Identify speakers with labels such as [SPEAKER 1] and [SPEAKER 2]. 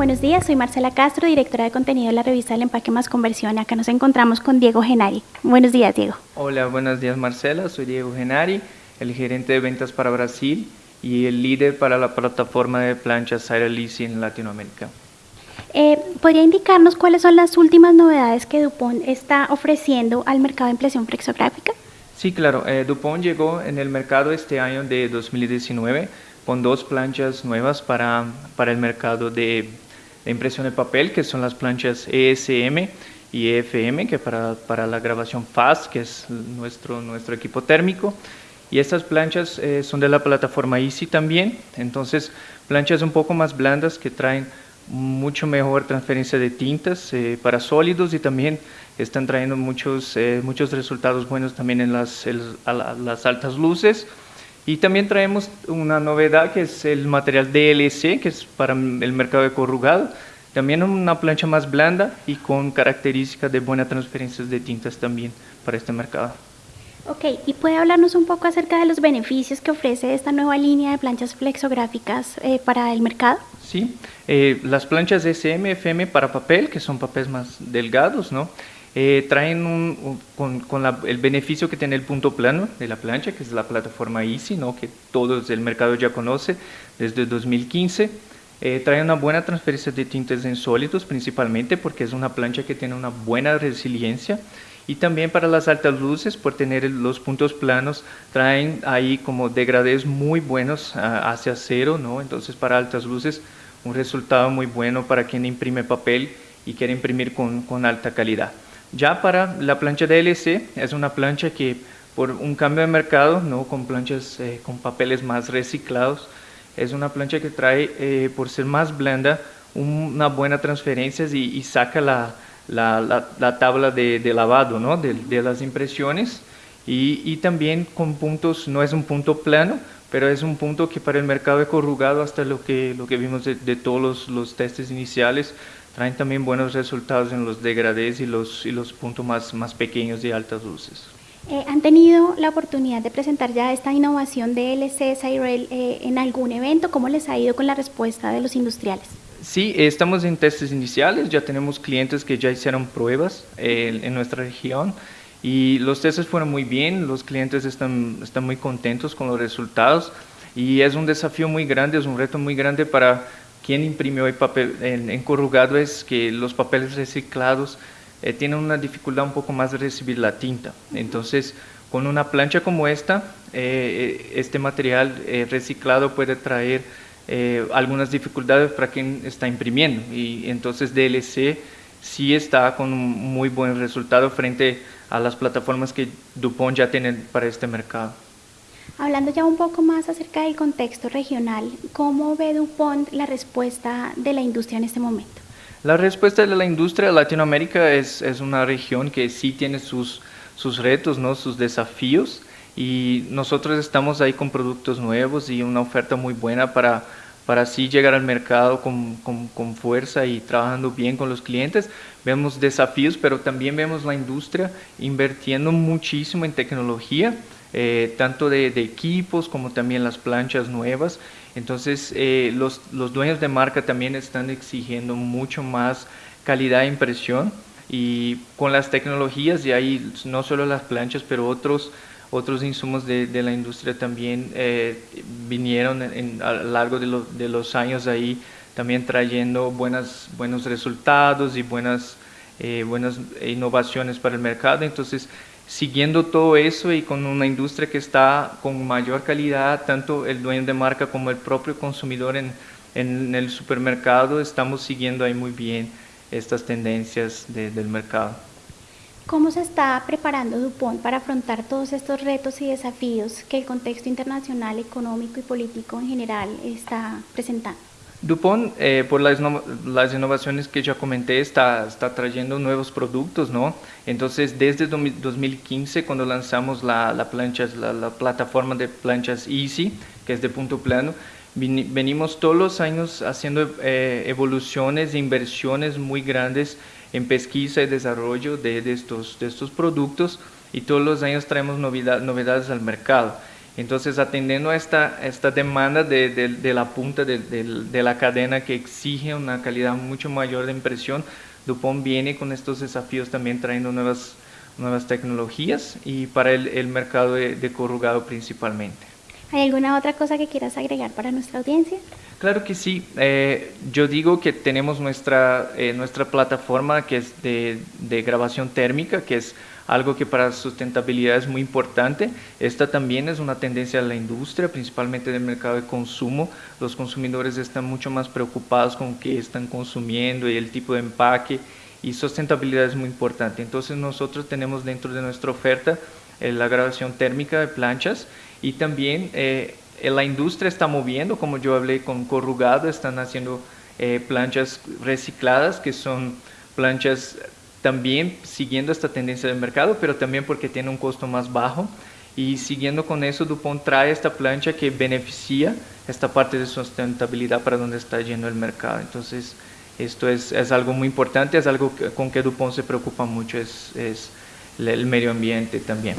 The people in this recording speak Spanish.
[SPEAKER 1] Buenos días, soy Marcela Castro, directora de contenido de la revista El Empaque Más Conversión. Acá nos encontramos con Diego Genari. Buenos días, Diego.
[SPEAKER 2] Hola, buenos días, Marcela. Soy Diego Genari, el gerente de ventas para Brasil y el líder para la plataforma de planchas Sire en Latinoamérica.
[SPEAKER 1] Eh, ¿Podría indicarnos cuáles son las últimas novedades que Dupont está ofreciendo al mercado de impresión flexográfica?
[SPEAKER 2] Sí, claro. Eh, Dupont llegó en el mercado este año de 2019 con dos planchas nuevas para, para el mercado de, impresión de papel, que son las planchas ESM y EFM, que para, para la grabación FAST, que es nuestro, nuestro equipo térmico. Y estas planchas eh, son de la plataforma Easy también, entonces planchas un poco más blandas que traen mucho mejor transferencia de tintas eh, para sólidos y también están trayendo muchos, eh, muchos resultados buenos también en las, las altas luces. Y también traemos una novedad que es el material DLC, que es para el mercado de corrugado. También una plancha más blanda y con características de buena transferencia de tintas también para este mercado.
[SPEAKER 1] Ok, ¿y puede hablarnos un poco acerca de los beneficios que ofrece esta nueva línea de planchas flexográficas eh, para el mercado?
[SPEAKER 2] Sí, eh, las planchas SM, FM para papel, que son papeles más delgados, ¿no? Eh, traen un, con, el beneficio que tiene el punto plano de la plancha, que es la plataforma Easy, ¿no? que todo el mercado ya conoce desde 2015. Eh, trae una buena transferencia de tintes en sólidos, principalmente porque es una plancha que tiene una buena resiliencia y también para las altas luces, por tener los puntos planos, traen ahí como degradés muy buenos hacia cero, ¿no? Entonces para altas luces, un resultado muy bueno para quien imprime papel y quiere imprimir con, con alta calidad. Ya para la plancha DLC, es una plancha que por un cambio de mercado, ¿no? con planchas eh, con papeles más reciclados, es una plancha que trae, eh, por ser más blanda, una buena transferencia y, y saca la, la, la, tabla de, de lavado ¿no? de, de, las impresiones y, y, también con puntos, no es un punto plano, pero es un punto que para el mercado de corrugado, hasta lo que, lo que vimos de, todos los, los, testes iniciales, traen también buenos resultados en los degradés y los, y los puntos más, más pequeños de altas luces.
[SPEAKER 1] Eh, ¿Han tenido la oportunidad de presentar ya esta innovación de LC Cyrel eh, en algún evento? ¿Cómo les ha ido con la respuesta de los industriales?
[SPEAKER 2] Sí, estamos en testes iniciales, ya tenemos clientes que ya hicieron pruebas eh, en nuestra región y los testes fueron muy bien, los clientes están, están muy contentos con los resultados y es un desafío muy grande, es un reto muy grande para quien imprimió el papel en, corrugado, es que los papeles reciclados eh, tienen una dificultad un poco más de recibir la tinta. Entonces, con una plancha como esta, eh, este material reciclado puede traer eh, algunas dificultades para quien está imprimiendo y entonces DLC sí está con un muy buen resultado frente a las plataformas que Dupont ya tiene para este mercado.
[SPEAKER 1] Hablando ya un poco más acerca del contexto regional, ¿cómo ve Dupont la respuesta de la industria en este momento?
[SPEAKER 2] La respuesta de la industria Latinoamérica es, es una región que sí tiene sus, sus retos, ¿no? sus desafíos y nosotros estamos ahí con productos nuevos y una oferta muy buena para para así llegar al mercado con, con, con, fuerza y trabajando bien con los clientes. Vemos desafíos, pero también vemos la industria invirtiendo muchísimo en tecnología, eh, tanto de, equipos como también las planchas nuevas. Entonces, eh, los, dueños de marca también están exigiendo mucho más calidad de impresión y con las tecnologías, y ahí no solo las planchas, pero otros otros insumos de, la industria también eh, vinieron a lo largo de, los años ahí también trayendo buenas, buenos resultados y buenas, buenas innovaciones para el mercado. Entonces, siguiendo todo eso y con una industria que está con mayor calidad, tanto el dueño de marca como el propio consumidor en, en el supermercado, estamos siguiendo ahí muy bien estas tendencias de, del mercado.
[SPEAKER 1] ¿Cómo se está preparando Dupont para afrontar todos estos retos y desafíos que el contexto internacional, económico y político en general está presentando?
[SPEAKER 2] Dupont, eh, por las, las, innovaciones que ya comenté, está, está trayendo nuevos productos, ¿no? Entonces, desde 2015, cuando lanzamos la, la plancha, la, la, plataforma de planchas Easy, que es de punto plano, venimos todos los años haciendo eh, evoluciones e inversiones muy grandes en pesquisa y desarrollo de, de, estos, de estos productos y todos los años traemos novedad, novedades al mercado. Entonces, atendiendo a esta, esta demanda de, de, la punta de, de, la cadena que exige una calidad mucho mayor de impresión, Dupont viene con estos desafíos también trayendo nuevas, nuevas tecnologías y para el, el mercado de, corrugado principalmente.
[SPEAKER 1] ¿Hay alguna otra cosa que quieras agregar para nuestra audiencia?
[SPEAKER 2] Claro que sí. Eh, yo digo que tenemos nuestra, eh, nuestra plataforma que es de, de grabación térmica, que es algo que para sustentabilidad es muy importante. Esta también es una tendencia de la industria, principalmente del mercado de consumo. Los consumidores están mucho más preocupados con qué están consumiendo y el tipo de empaque y sustentabilidad es muy importante. Entonces nosotros tenemos dentro de nuestra oferta eh, la grabación térmica de planchas y también eh, la industria está moviendo, como yo hablé con corrugado, están haciendo eh, planchas recicladas que son planchas también siguiendo esta tendencia del mercado, pero también porque tiene un costo más bajo. Y siguiendo con eso, Dupont trae esta plancha que beneficia esta parte de sustentabilidad para donde está yendo el mercado. Entonces, esto es, es algo muy importante, es algo con que Dupont se preocupa mucho, es, es el medio ambiente también.